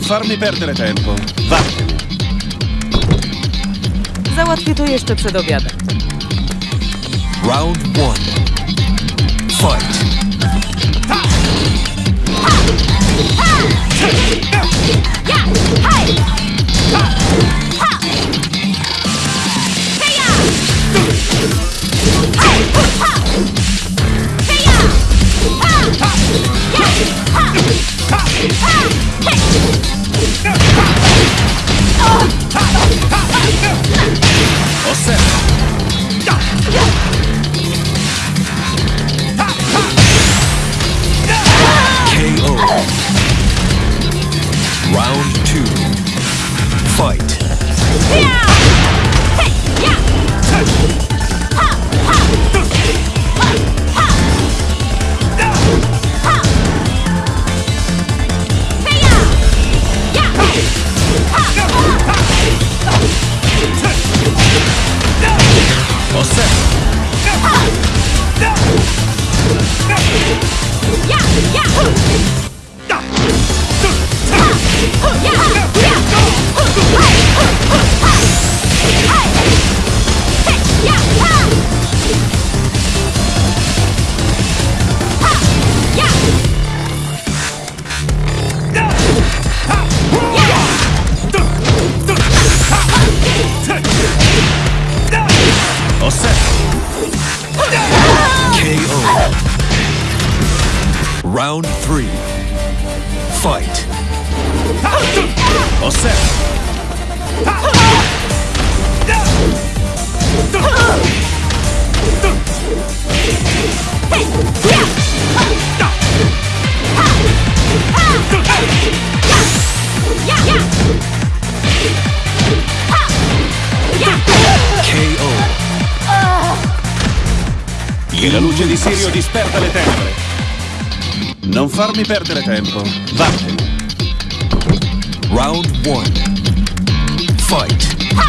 Non farmi perdere tempo. Vattene. Załatwię to jeszcze przed obiadem. Round one. Fight. Ha! Offset. Round 3 Fight KO Che la luce di Sirio disperta le tenebre non farmi perdere tempo. Vattene. Round 1. Fight. Ha!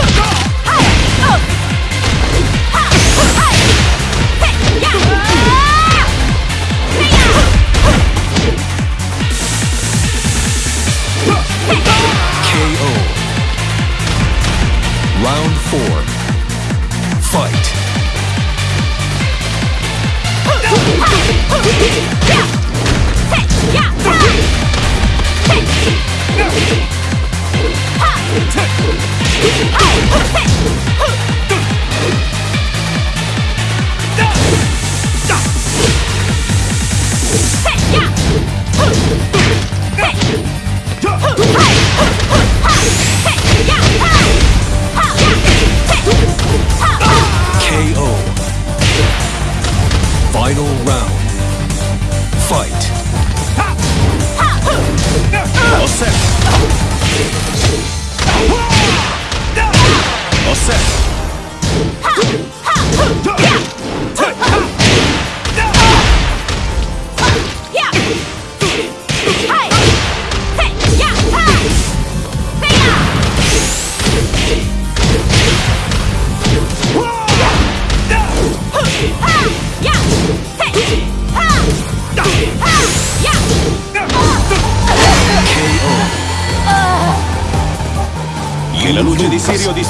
Hurt off!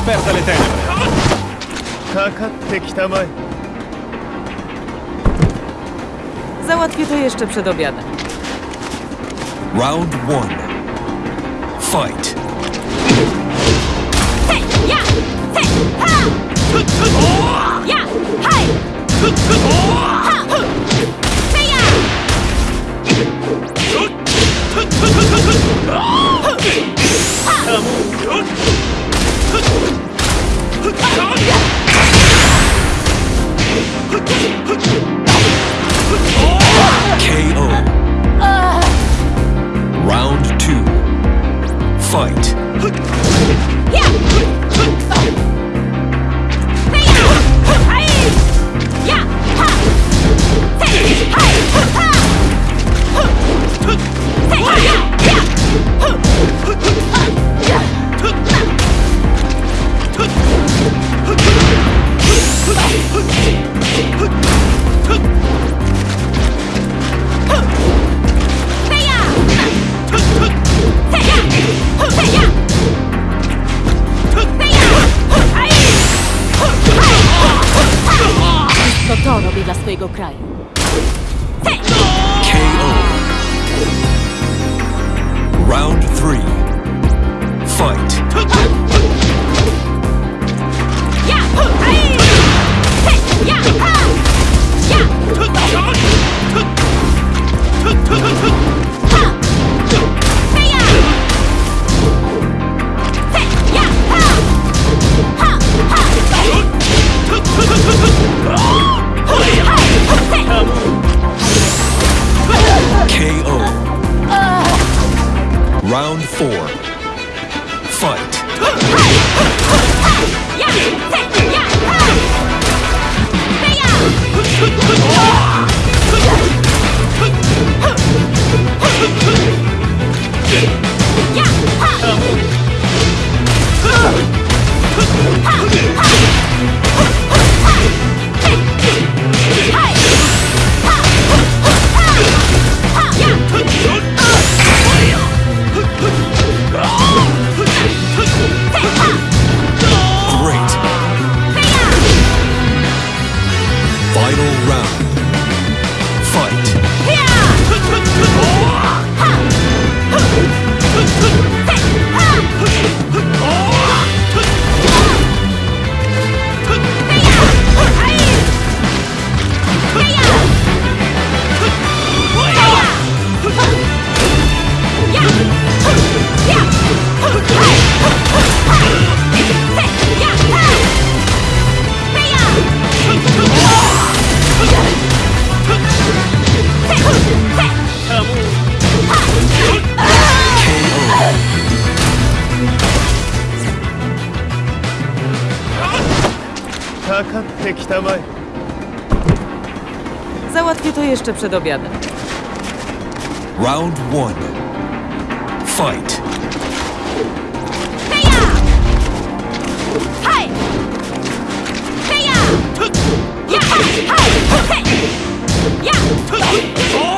perda le tenebre. Załatwię to jeszcze przed obiadem. Round one. Fight. ja! Ja! Hej! Don't かってきたまえ Załatwię to jeszcze przed obiadem. Round one. Fight. Heja! Hej! Heja! Ja!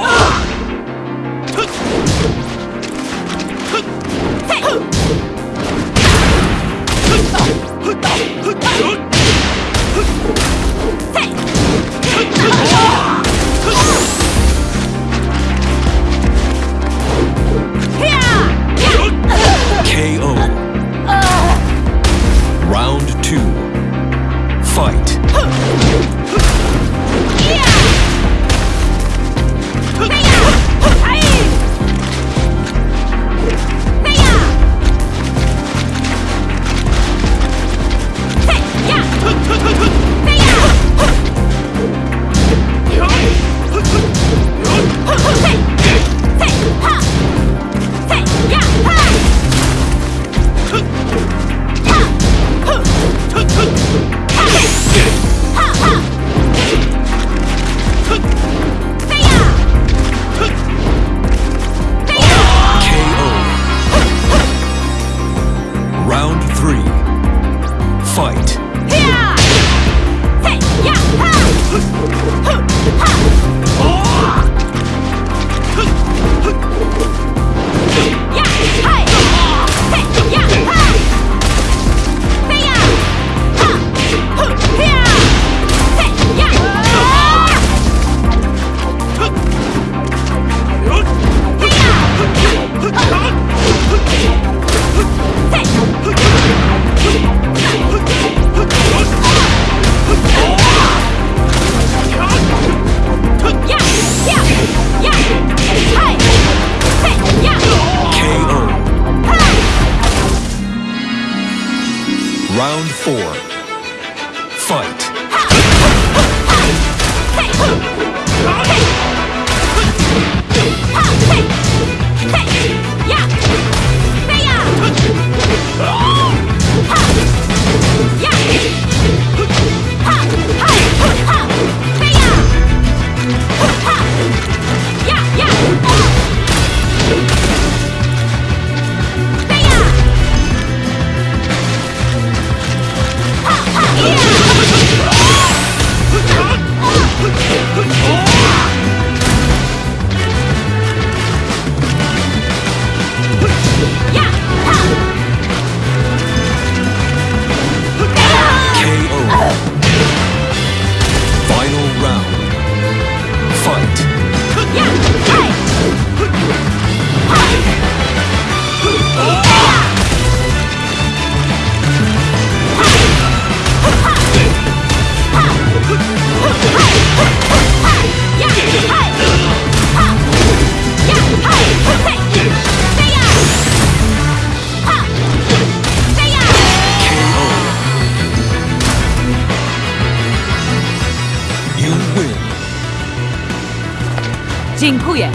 Dziękuję!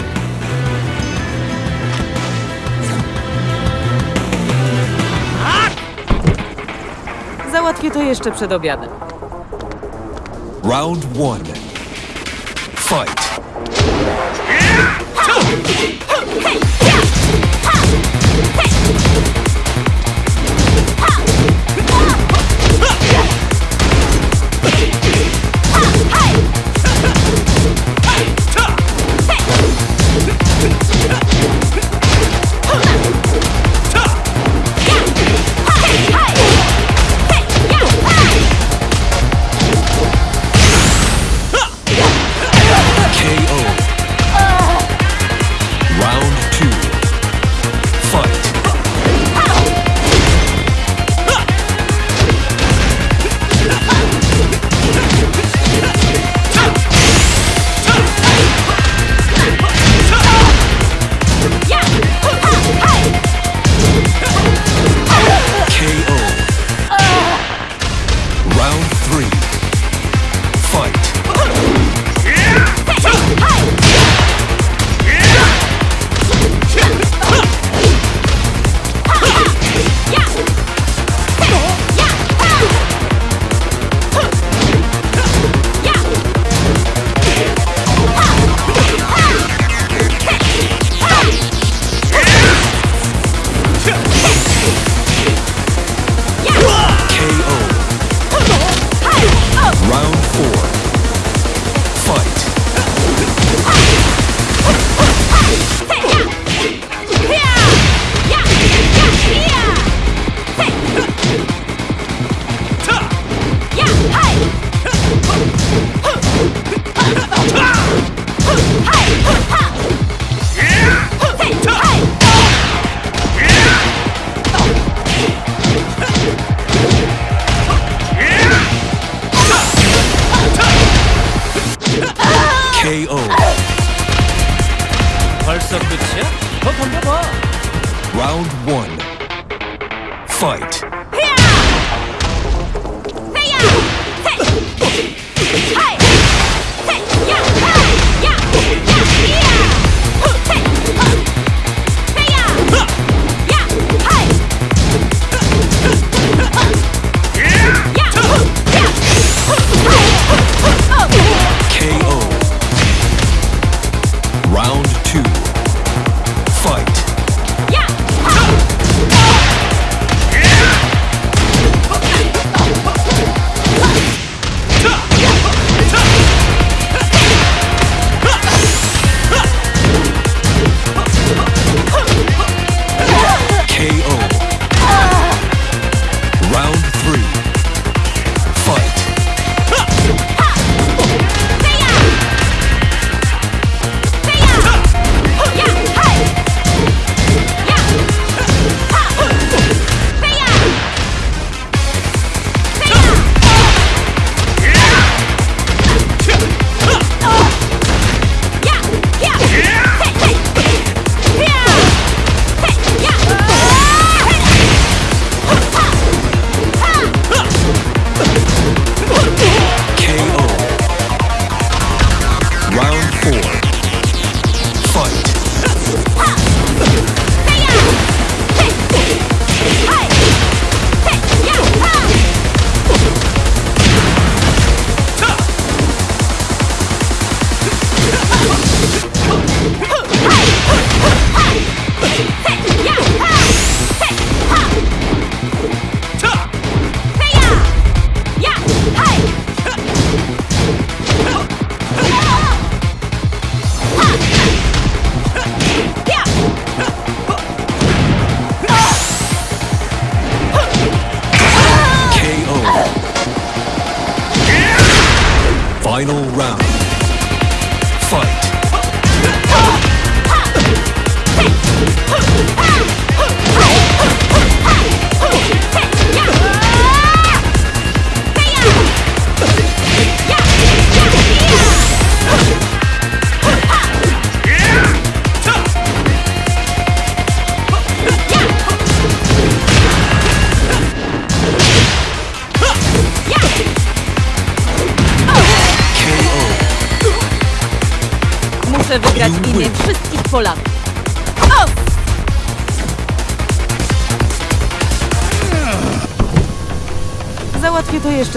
Załatwię to jeszcze przed obiadem. Round one. Fight!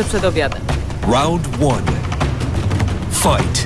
przed obiadem. Round one. Fight.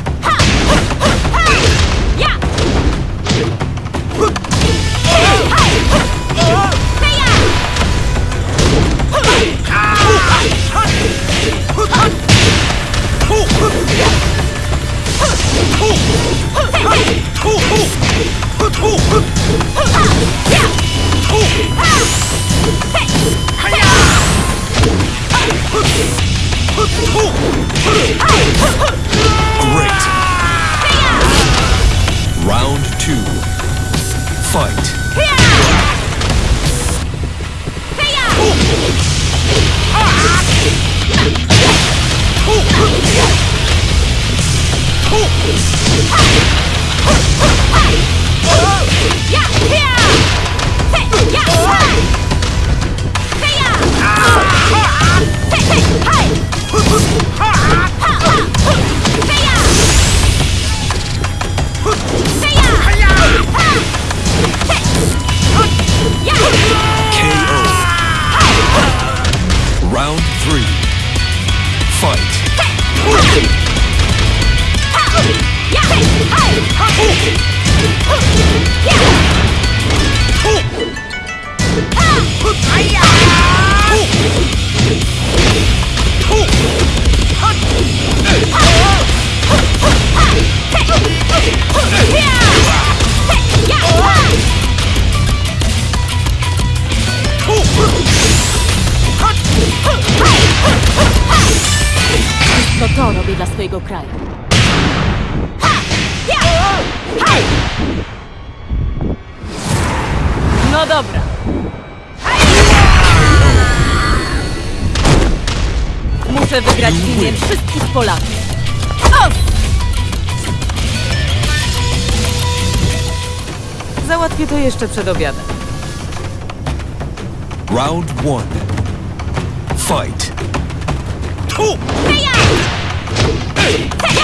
No dobra. Muszę wygrać linię wszystkich Polaków. Załatwię to jeszcze przed obiadem. Round one. Fight. Tu! Heja! Hej! Heja!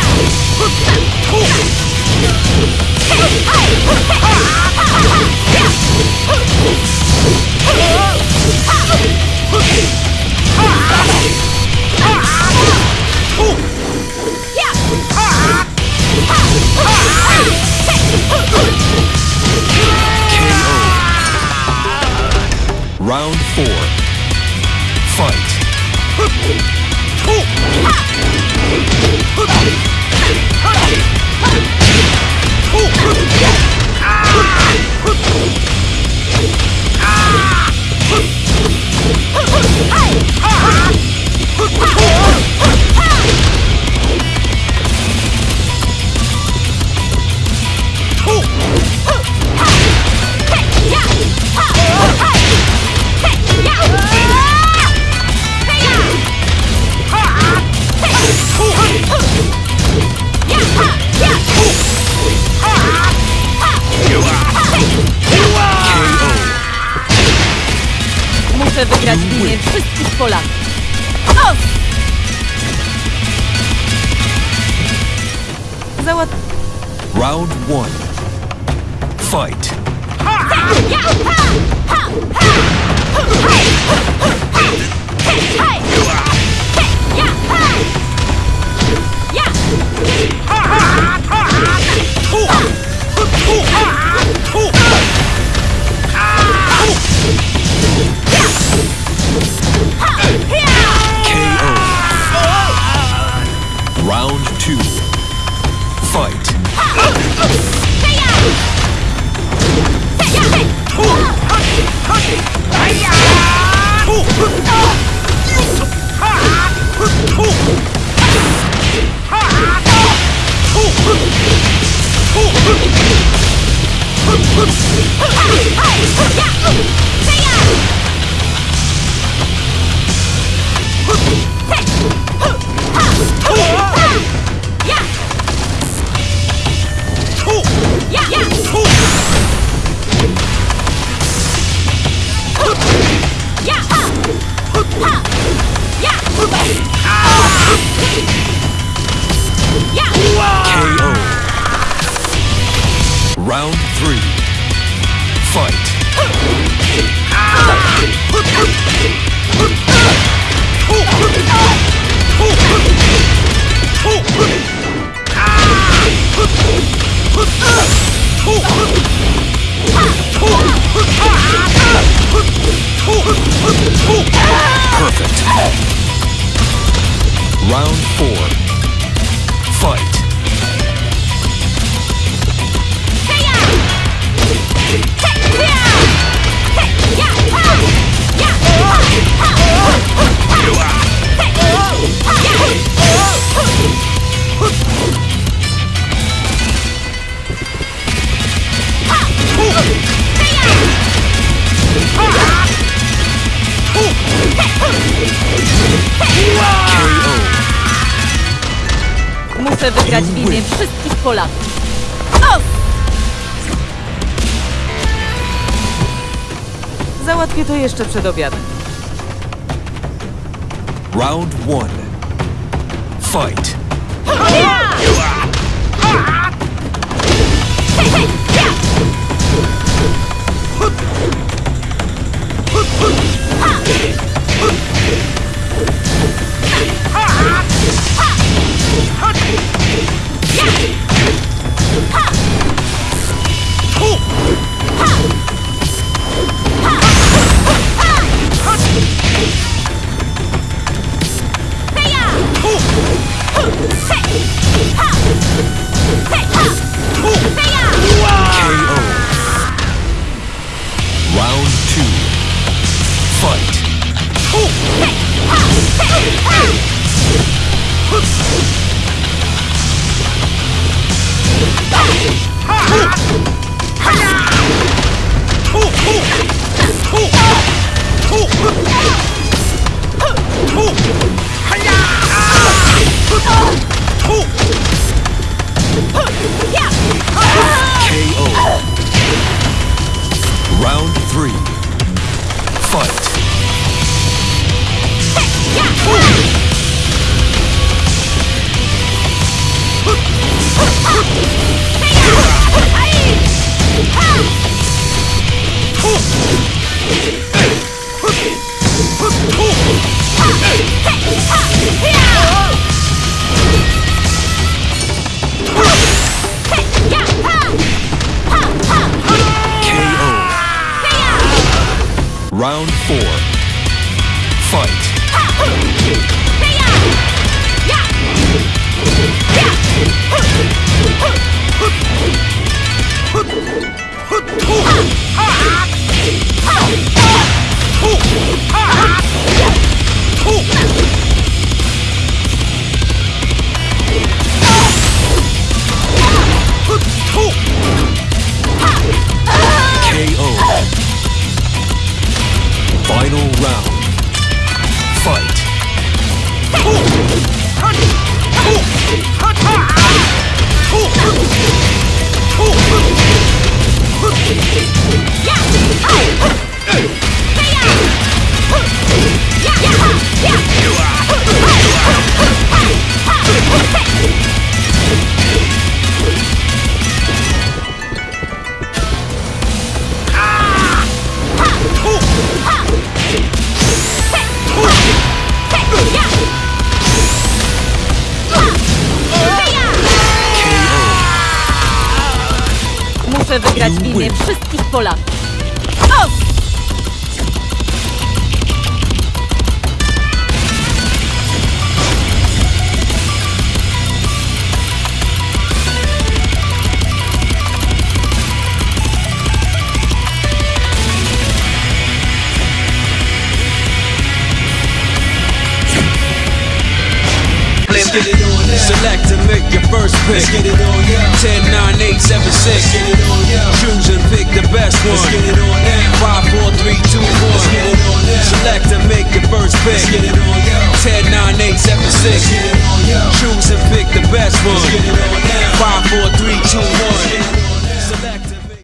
はい wygrać wszystkich Polaków. O! Załat... Round one. Fight. Ha ha ha! Hey! round four. to jeszcze przed obiadem. Round one. Fight. Yeah! wszystkich Polaków. first pick. Let's get it on, yeah. 10, 9, 8, 7, 6. Let's get it on, yeah. Choose and pick the best one. Let's get it on 5, 4, 3, 2, 1. Let's get it on Select and make the first pick. Let's get it on, yeah. 10, 9, 8, 7, 6. Let's get it on, yeah. Choose and pick the best one. Let's get it on 5, 4, 3, 2, 1.